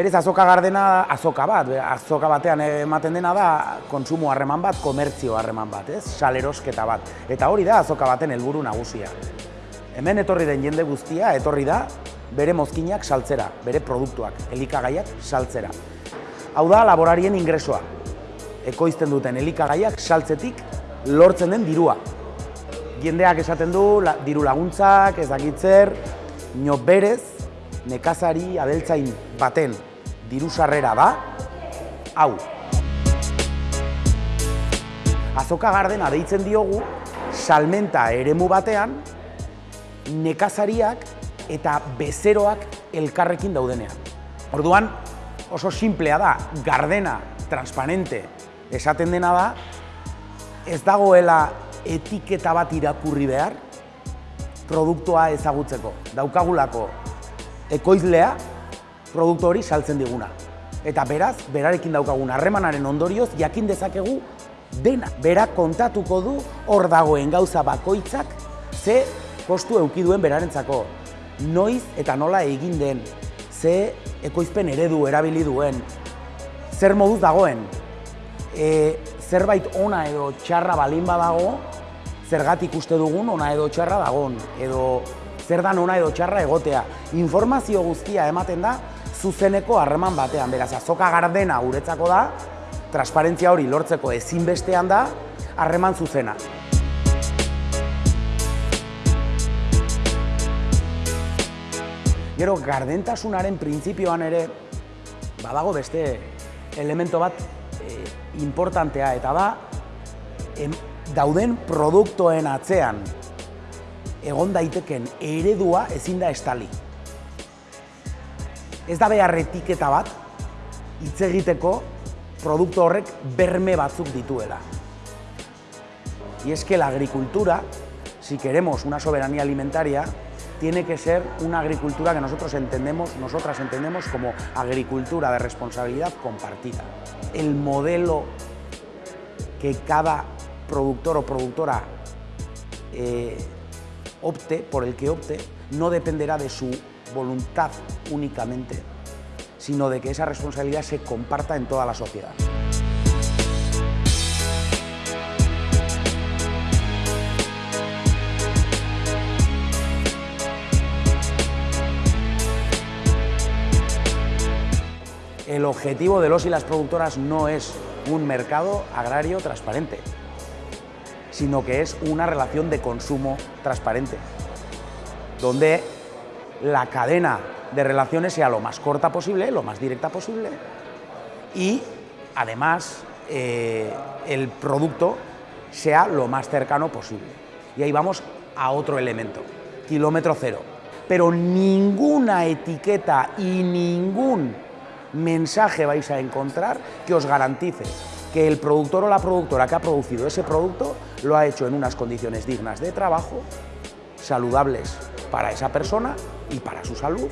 Berez azoka gardena azoka bat, azoka batean ematen dena da kontsumo harreman bat, komertzio harreman bat, ez? Salerosketa bat. Eta hori da azoka baten helburu nagusia. Hemen etorri den jende guztia, etorri da bere mozkinak saltzera, bere produktuak, elikagaiak saltzera. Hau da laborarien ingresoa. Ekoizten duten elikagaiak saltzetik lortzen den dirua. Jendeak esaten du, diru laguntzak, ez dakitzer, nio berez, nekazari abeltzain baten diru sarrera da, hau. Azoka gardena deitzen diogu, salmenta eremu batean, nekazariak eta bezeroak elkarrekin daudenean. Orduan, oso simplea da, gardena, transparente, esaten dena da, ez dagoela etiketa bat irakurri behar, produktua ezagutzeko. Daukagulako ekoizlea produktu hori saltzen diguna. Eta beraz, berarekin daukagun harremanaren ondorioz, jakin dezakegu dena. Bera kontatuko du hor dagoen gauza bakoitzak ze kostu eukiduen berarentzako. Noiz eta nola egin den, ze ekoizpen eredu erabili duen, zer moduz dagoen, e, zerbait ona edo txarra balin badago, zergatik uste dugun ona edo txarra dagon, edo zer dan ona edo txarra egotea. Informazio guztia ematen da, zuzeneko harreman batean. Beraz, azoka gardena guretzako da, transparentzia hori lortzeko ezinbestean da, harreman zuzena. Gero, gardentasunaren printzipioan ere, badago beste elemento bat e, importantea, eta da, dauden produktoen atzean egon daiteken eredua ezin da estali ez da behar etiketa bat hitz egiteko produktu horrek berme batzuk dituela. Y es que la agricultura, si queremos una soberanía alimentaria, tiene que ser una agricultura que nosotros entendemos, nosotras entendemos como agricultura de responsabilidad compartida. El modelo que cada productor o productora eh, opte, por el que opte, no dependerá de su voluntad únicamente, sino de que esa responsabilidad se comparta en toda la sociedad. El objetivo de los y las productoras no es un mercado agrario transparente, sino que es una relación de consumo transparente, donde la cadena de relaciones sea lo más corta posible, lo más directa posible y además eh, el producto sea lo más cercano posible. Y ahí vamos a otro elemento, kilómetro cero. Pero ninguna etiqueta y ningún mensaje vais a encontrar que os garantice que el productor o la productora que ha producido ese producto lo ha hecho en unas condiciones dignas de trabajo, saludables para esa persona y para su salud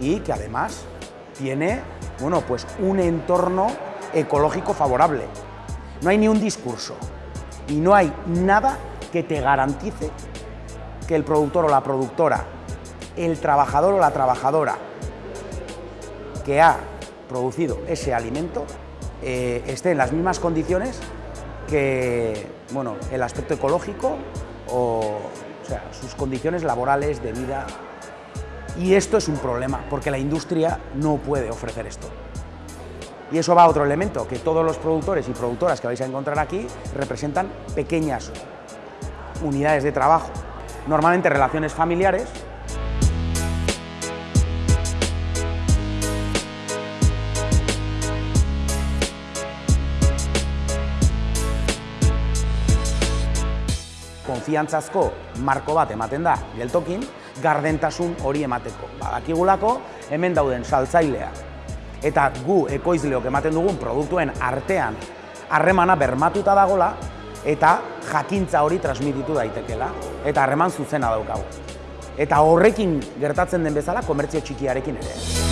y que además tiene bueno, pues un entorno ecológico favorable. No hay ni un discurso y no hay nada que te garantice que el productor o la productora, el trabajador o la trabajadora que ha producido ese alimento eh, esté en las mismas condiciones que bueno, el aspecto ecológico o o sea, sus condiciones laborales, de vida. Y esto es un problema, porque la industria no puede ofrecer esto. Y eso va a otro elemento, que todos los productores y productoras que vais a encontrar aquí representan pequeñas unidades de trabajo, normalmente relaciones familiares, konfiantzazko marko bat ematen da geltokin, gardentasun hori emateko. Badakigulako hemen dauden saltzailea eta gu ekoizleok ematen dugun produktuen artean harremana bermatuta dagola eta jakintza hori transmititu daitekela eta harreman zuzena daukagu. Eta horrekin gertatzen den bezala komertzio txikiarekin ere.